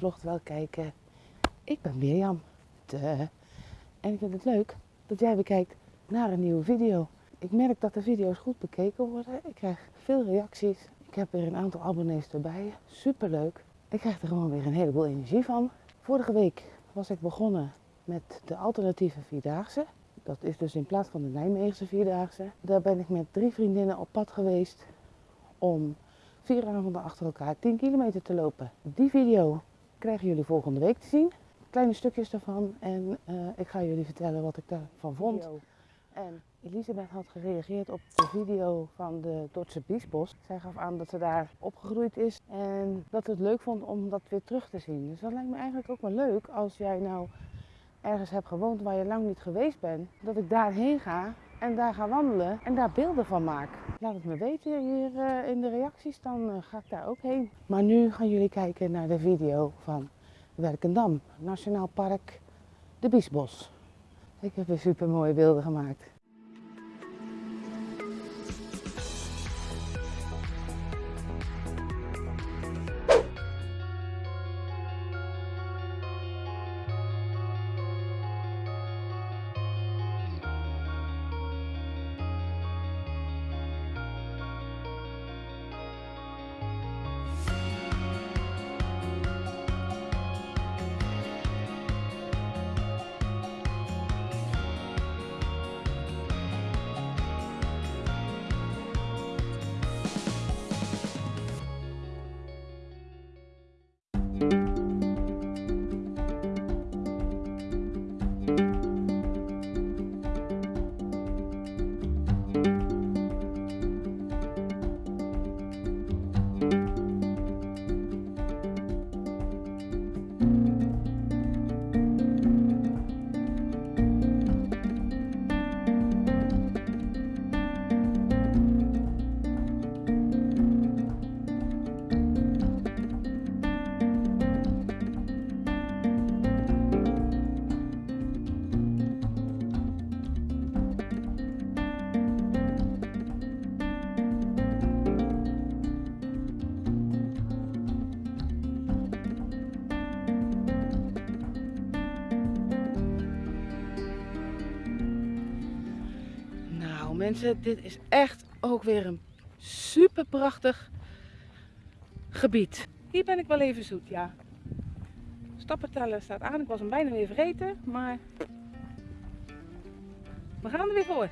mijn vlog terwijl kijken. Ik ben Mirjam. De. En ik vind het leuk dat jij weer kijkt naar een nieuwe video. Ik merk dat de video's goed bekeken worden. Ik krijg veel reacties. Ik heb weer een aantal abonnees erbij. Super leuk. Ik krijg er gewoon weer een heleboel energie van. Vorige week was ik begonnen met de alternatieve vierdaagse. Dat is dus in plaats van de Nijmeegse vierdaagse. Daar ben ik met drie vriendinnen op pad geweest om vier avonden achter elkaar 10 kilometer te lopen. Die video krijgen jullie volgende week te zien. Kleine stukjes daarvan en uh, ik ga jullie vertellen wat ik daarvan vond. En Elisabeth had gereageerd op de video van de Dordtse Biesbos. Zij gaf aan dat ze daar opgegroeid is en dat ze het leuk vond om dat weer terug te zien. Dus dat lijkt me eigenlijk ook wel leuk als jij nou ergens hebt gewoond waar je lang niet geweest bent. Dat ik daarheen ga en daar ga wandelen en daar beelden van maak. Laat het me weten hier uh, in de reacties, dan uh, ga ik daar ook heen. Maar nu gaan jullie kijken naar de video van Werkendam, Nationaal Park de Biesbos. Ik heb weer super mooie beelden gemaakt. Mensen, dit is echt ook weer een super prachtig gebied. Hier ben ik wel even zoet, ja. Stappen staat aan. Ik was hem bijna weer vergeten, maar we gaan er weer voor.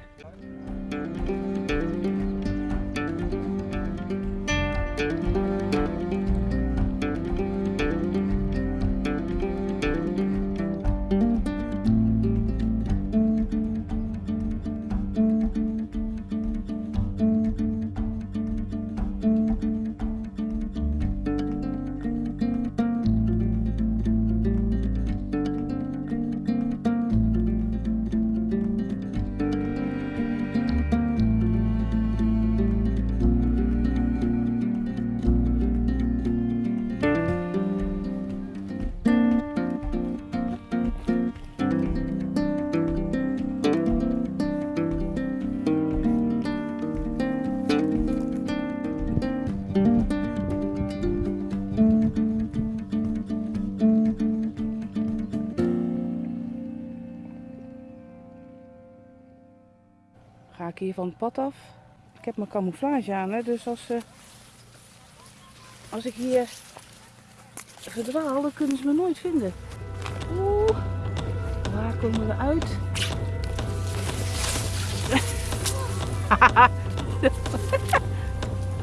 Ik hier van het pad af. Ik heb mijn camouflage aan, hè, dus als, uh, als ik hier verdwaal, dan kunnen ze me nooit vinden. Oeh, waar komen we uit?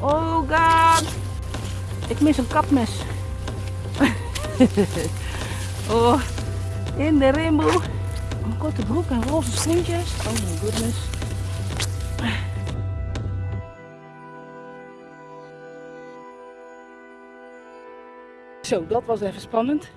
oh god, ik mis een kapmes. oh, in de rainbow. Een korte broek en roze schoentjes. Oh my goodness. Zo, dat was even spannend.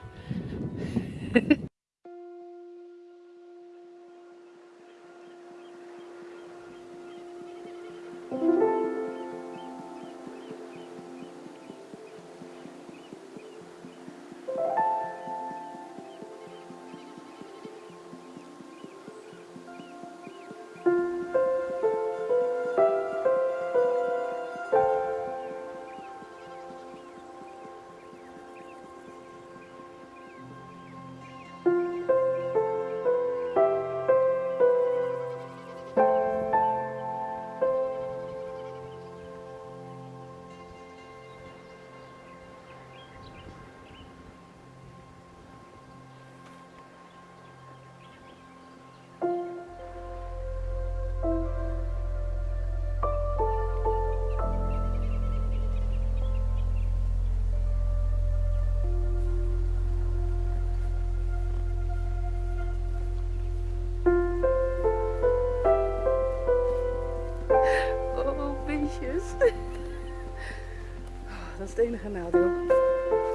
Ah, dat is het enige nadeel.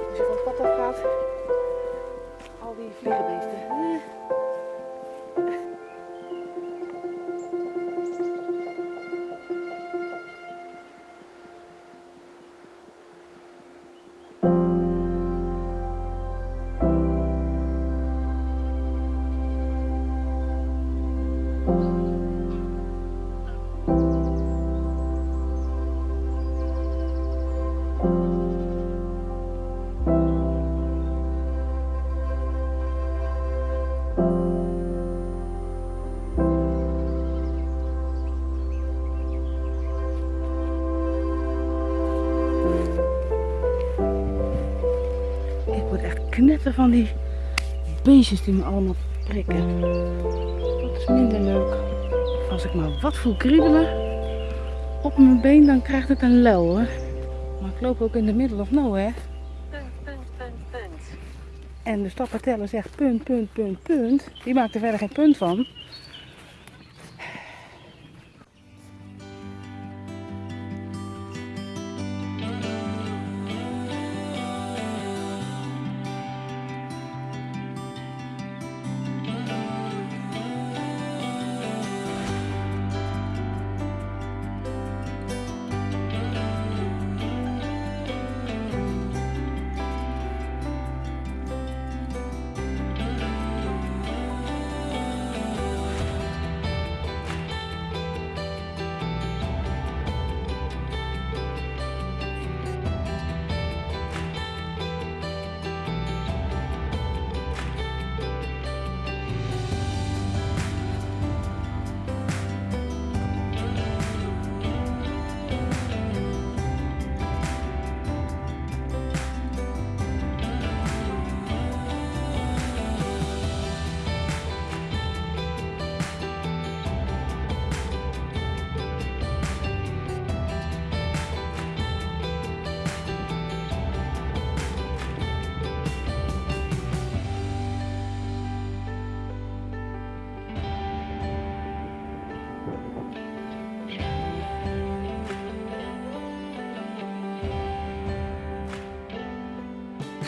Als je van het pad af gaat, al die vliegenbeesten. Van die beestjes die me allemaal prikken. Dat is minder leuk. Als ik maar wat voel kriebelen op mijn been, dan krijgt het een lel hoor. Maar ik loop ook in de middle of punt, punt. En de stappenteller zegt punt, punt, punt, punt. Die maakt er verder geen punt van.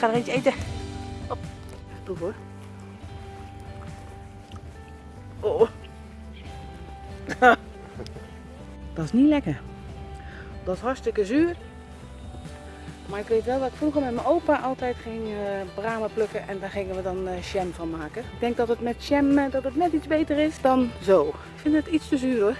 Ga er eentje eten. Op. Proef hoor. Oh. Dat is niet lekker. Dat is hartstikke zuur. Maar ik weet wel dat ik vroeger met mijn opa altijd ging eh bramen plukken en daar gingen we dan eh jam van maken. Ik denk dat het met jam eh, dat het net iets beter is dan zo. Ik vind het iets te zuur hoor.